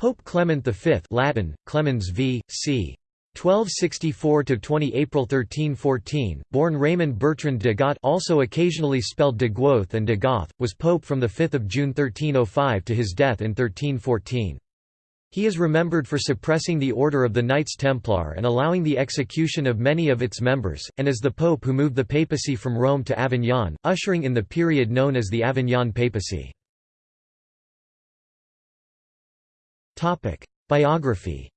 Pope Clement V Latin, Clemens v. c. 1264–20 April 1314, born Raymond Bertrand de Got also occasionally spelled de Guoth and de Goth, was pope from 5 June 1305 to his death in 1314. He is remembered for suppressing the order of the Knights Templar and allowing the execution of many of its members, and as the pope who moved the papacy from Rome to Avignon, ushering in the period known as the Avignon papacy. Biography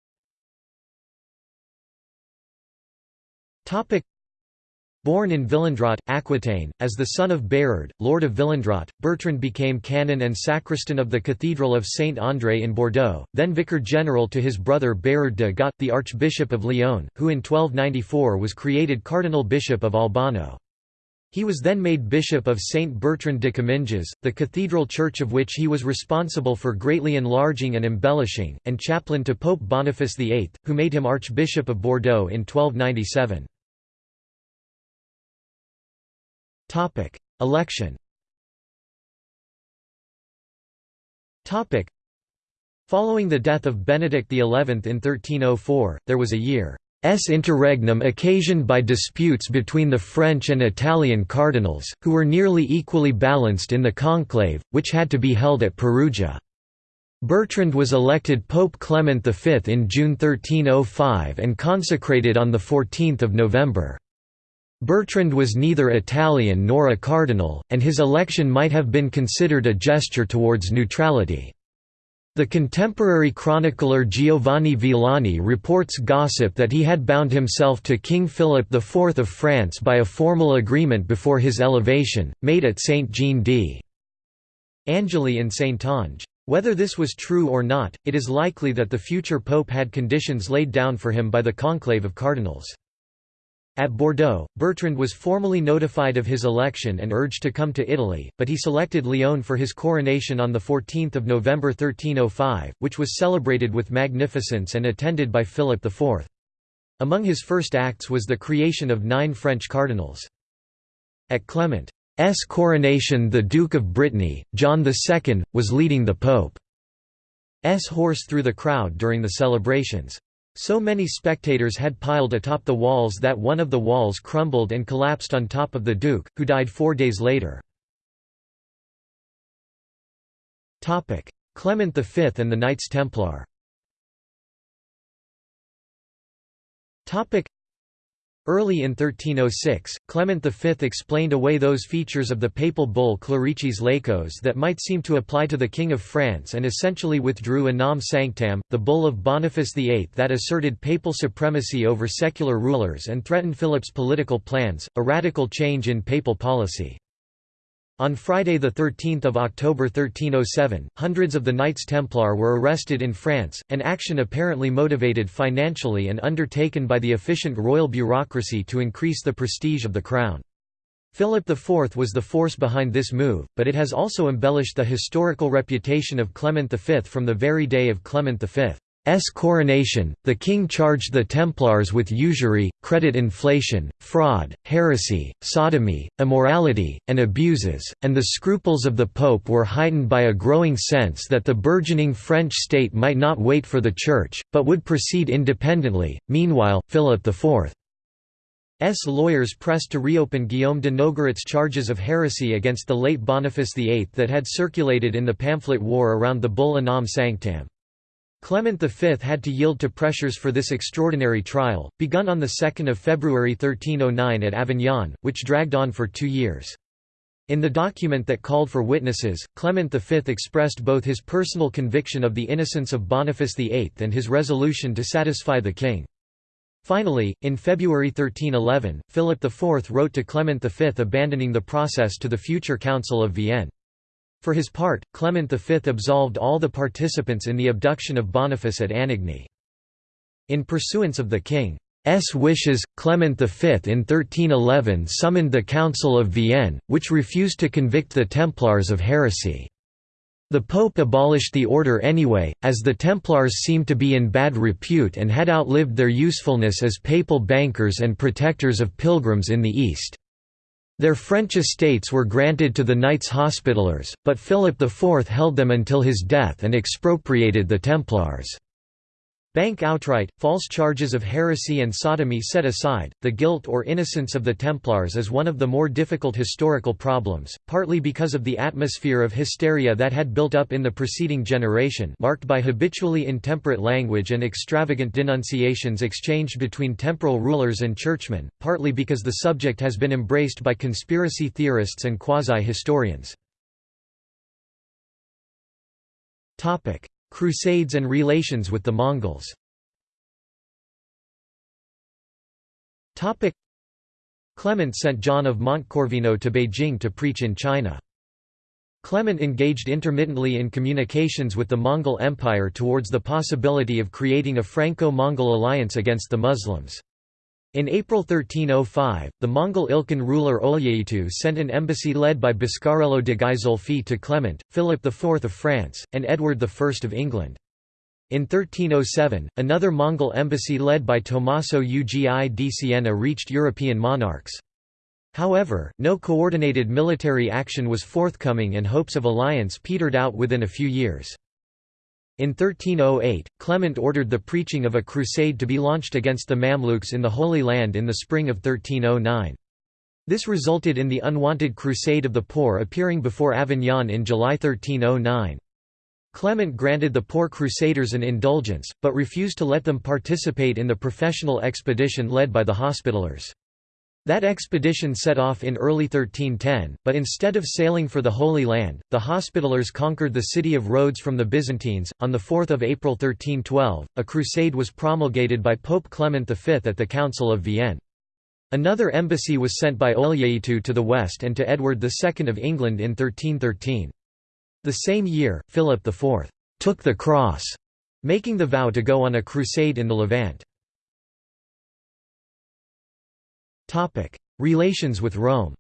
Born in Villendraut, Aquitaine, as the son of Berard, Lord of Villendraut, Bertrand became canon and sacristan of the Cathedral of Saint-André in Bordeaux, then vicar general to his brother Berard de Got, the Archbishop of Lyon, who in 1294 was created Cardinal Bishop of Albano. He was then made Bishop of St. Bertrand de Comminges, the cathedral church of which he was responsible for greatly enlarging and embellishing, and chaplain to Pope Boniface VIII, who made him Archbishop of Bordeaux in 1297. Election Following the death of Benedict XI in 1304, there was a year S interregnum occasioned by disputes between the French and Italian cardinals, who were nearly equally balanced in the conclave, which had to be held at Perugia. Bertrand was elected Pope Clement V in June 1305 and consecrated on 14 November. Bertrand was neither Italian nor a cardinal, and his election might have been considered a gesture towards neutrality. The contemporary chronicler Giovanni Villani reports gossip that he had bound himself to King Philip IV of France by a formal agreement before his elevation, made at Saint Jean d'Angely in Saintonge. Whether this was true or not, it is likely that the future pope had conditions laid down for him by the conclave of cardinals. At Bordeaux, Bertrand was formally notified of his election and urged to come to Italy, but he selected Lyon for his coronation on 14 November 1305, which was celebrated with magnificence and attended by Philip IV. Among his first acts was the creation of nine French cardinals. At Clement's coronation the Duke of Brittany, John II, was leading the Pope's horse through the crowd during the celebrations. So many spectators had piled atop the walls that one of the walls crumbled and collapsed on top of the Duke, who died four days later. Clement V and the Knights Templar Early in 1306, Clement V explained away those features of the papal bull Clericis Laicos that might seem to apply to the King of France and essentially withdrew Unam Sanctam, the bull of Boniface VIII that asserted papal supremacy over secular rulers and threatened Philip's political plans, a radical change in papal policy. On Friday 13 October 1307, hundreds of the Knights Templar were arrested in France, an action apparently motivated financially and undertaken by the efficient royal bureaucracy to increase the prestige of the crown. Philip IV was the force behind this move, but it has also embellished the historical reputation of Clement V from the very day of Clement V. S coronation, the king charged the Templars with usury, credit inflation, fraud, heresy, sodomy, immorality, and abuses, and the scruples of the pope were heightened by a growing sense that the burgeoning French state might not wait for the Church, but would proceed independently. Meanwhile, Philip IV's lawyers pressed to reopen Guillaume de Nogaret's charges of heresy against the late Boniface VIII that had circulated in the pamphlet war around the bull Unam Sanctam. Clement V had to yield to pressures for this extraordinary trial, begun on 2 February 1309 at Avignon, which dragged on for two years. In the document that called for witnesses, Clement V expressed both his personal conviction of the innocence of Boniface VIII and his resolution to satisfy the king. Finally, in February 1311, Philip IV wrote to Clement V abandoning the process to the future Council of Vienne. For his part, Clement V absolved all the participants in the abduction of Boniface at Anagni. In pursuance of the king's wishes, Clement V in 1311 summoned the Council of Vienne, which refused to convict the Templars of heresy. The Pope abolished the order anyway, as the Templars seemed to be in bad repute and had outlived their usefulness as papal bankers and protectors of pilgrims in the East. Their French estates were granted to the Knights Hospitallers, but Philip IV held them until his death and expropriated the Templars. Bank outright, false charges of heresy and sodomy set aside, the guilt or innocence of the Templars is one of the more difficult historical problems, partly because of the atmosphere of hysteria that had built up in the preceding generation marked by habitually intemperate language and extravagant denunciations exchanged between temporal rulers and churchmen, partly because the subject has been embraced by conspiracy theorists and quasi-historians. Crusades and relations with the Mongols Clement sent John of Montecorvino to Beijing to preach in China. Clement engaged intermittently in communications with the Mongol Empire towards the possibility of creating a Franco-Mongol alliance against the Muslims. In April 1305, the Mongol Ilkhan ruler Oljeitu sent an embassy led by Buscarello de Ghizolfi to Clement, Philip IV of France, and Edward I of England. In 1307, another Mongol embassy led by Tommaso Ugi di Siena reached European monarchs. However, no coordinated military action was forthcoming and hopes of alliance petered out within a few years. In 1308, Clement ordered the preaching of a crusade to be launched against the Mamluks in the Holy Land in the spring of 1309. This resulted in the unwanted Crusade of the Poor appearing before Avignon in July 1309. Clement granted the poor crusaders an indulgence, but refused to let them participate in the professional expedition led by the Hospitallers. That expedition set off in early 1310, but instead of sailing for the Holy Land, the Hospitallers conquered the city of Rhodes from the Byzantines. On 4 April 1312, a crusade was promulgated by Pope Clement V at the Council of Vienne. Another embassy was sent by Oljeitu to the west and to Edward II of England in 1313. The same year, Philip IV took the cross, making the vow to go on a crusade in the Levant. Relations with Rome.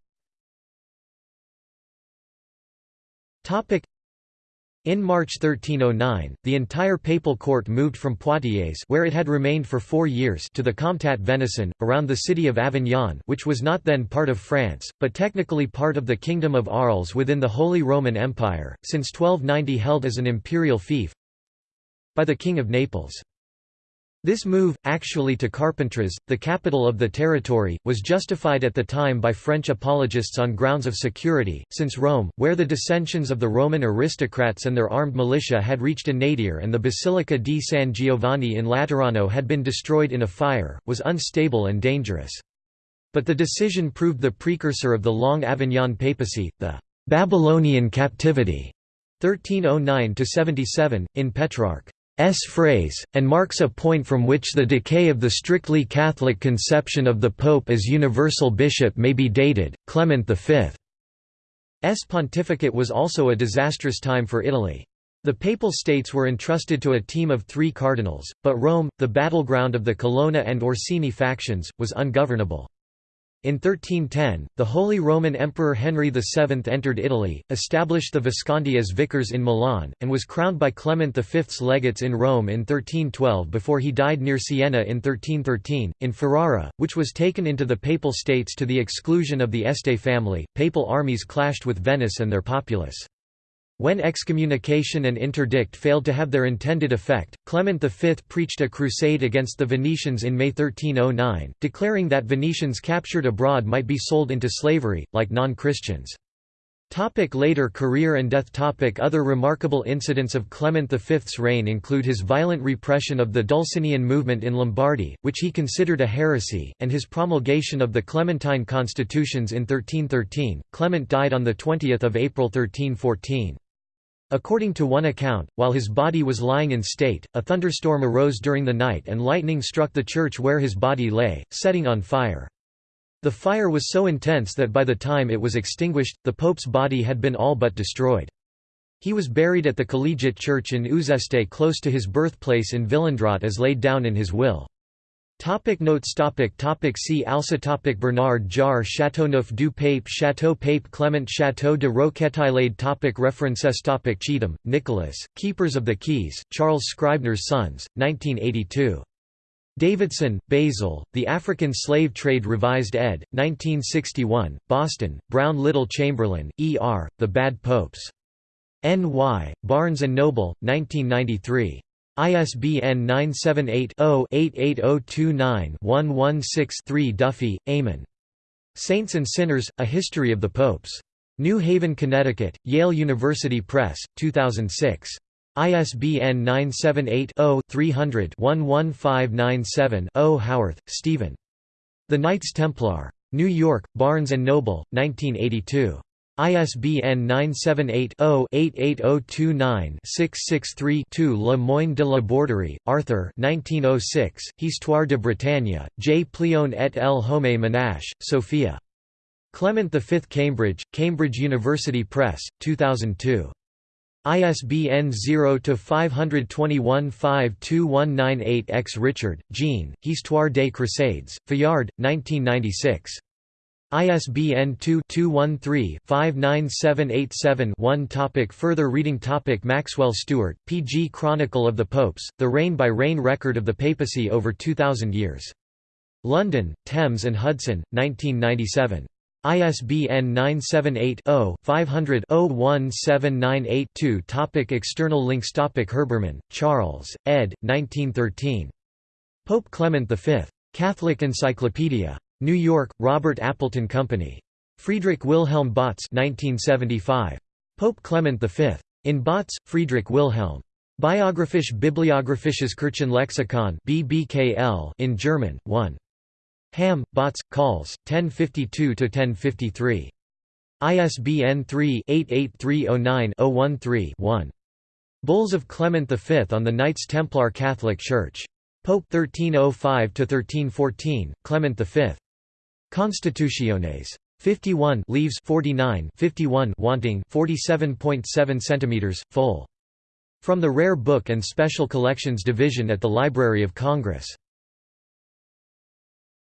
In March 1309, the entire papal court moved from Poitiers where it had remained for four years to the Comtat Venaissin, around the city of Avignon which was not then part of France, but technically part of the Kingdom of Arles within the Holy Roman Empire, since 1290 held as an imperial fief by the King of Naples. This move, actually to Carpentras, the capital of the territory, was justified at the time by French apologists on grounds of security, since Rome, where the dissensions of the Roman aristocrats and their armed militia had reached a nadir and the Basilica di San Giovanni in Laterano had been destroyed in a fire, was unstable and dangerous. But the decision proved the precursor of the long Avignon papacy, the Babylonian captivity 1309–77, in Petrarch. S phrase, and marks a point from which the decay of the strictly Catholic conception of the Pope as universal bishop may be dated. Clement V's pontificate was also a disastrous time for Italy. The Papal States were entrusted to a team of three cardinals, but Rome, the battleground of the Colonna and Orsini factions, was ungovernable. In 1310, the Holy Roman Emperor Henry VII entered Italy, established the Visconti as vicars in Milan, and was crowned by Clement V's legates in Rome in 1312 before he died near Siena in 1313. In Ferrara, which was taken into the Papal States to the exclusion of the Este family, papal armies clashed with Venice and their populace. When excommunication and interdict failed to have their intended effect, Clement V preached a crusade against the Venetians in May 1309, declaring that Venetians captured abroad might be sold into slavery, like non-Christians. Topic later career and death topic Other remarkable incidents of Clement V's reign include his violent repression of the Dulcinian movement in Lombardy, which he considered a heresy, and his promulgation of the Clementine constitutions in 1313. Clement died on 20 April 1314. According to one account, while his body was lying in state, a thunderstorm arose during the night and lightning struck the church where his body lay, setting on fire. The fire was so intense that by the time it was extinguished, the pope's body had been all but destroyed. He was buried at the Collegiate Church in Uzeste close to his birthplace in Villendraut as laid down in his will. Topic notes topic topic See also topic Bernard Jar Châteauneuf du Pape Château Pape Clement Château de Roquetaillade topic References topic Cheetham, Nicholas, Keepers of the Keys, Charles Scribner's Sons, 1982. Davidson, Basil, The African Slave Trade Revised ed., 1961, Boston, Brown Little Chamberlain, E. R., The Bad Popes. N.Y., Barnes & Noble, 1993. ISBN 978-0-88029-116-3 Duffy, Eamon. Saints and Sinners, A History of the Popes. New Haven, Connecticut, Yale University Press, 2006. ISBN 978-0-300-11597-0 Howarth, Stephen. The Knights Templar. New York, Barnes & Noble, 1982. ISBN 978-0-88029-663-2 Le Moyne de la Borderie, Arthur 1906, Histoire de Bretagne, J. Plihon et el Homme Menache, Sophia. Clement V. Cambridge, Cambridge University Press, 2002. ISBN 0-521-52198-X Richard, Jean, Histoire des Croisades, Fayard, 1996. ISBN 2-213-59787-1 topic Further reading topic Maxwell Stewart, P. G. Chronicle of the Popes, The Reign-by-Reign Record of the Papacy over 2,000 Years. London, Thames and Hudson, 1997. ISBN 978-0-500-01798-2 Topic External links Topic Herbermann, Charles, ed. 1913. Pope Clement V. Catholic Encyclopedia. New York, Robert Appleton Company. Friedrich Wilhelm Bautz 1975. Pope Clement V. In Bautz, Friedrich Wilhelm. Biographisch Bibliographisches Kirchenlexikon BBKL in German, 1. Hamm, Bautz, Calls, 1052–1053. ISBN 3-88309-013-1. Bulls of Clement V on the Knights Templar Catholic Church. Pope 1305–1314, Clement V. Constitutiones. 51 leaves 49 51 wanting 47.7 cm, full. From the Rare Book and Special Collections Division at the Library of Congress.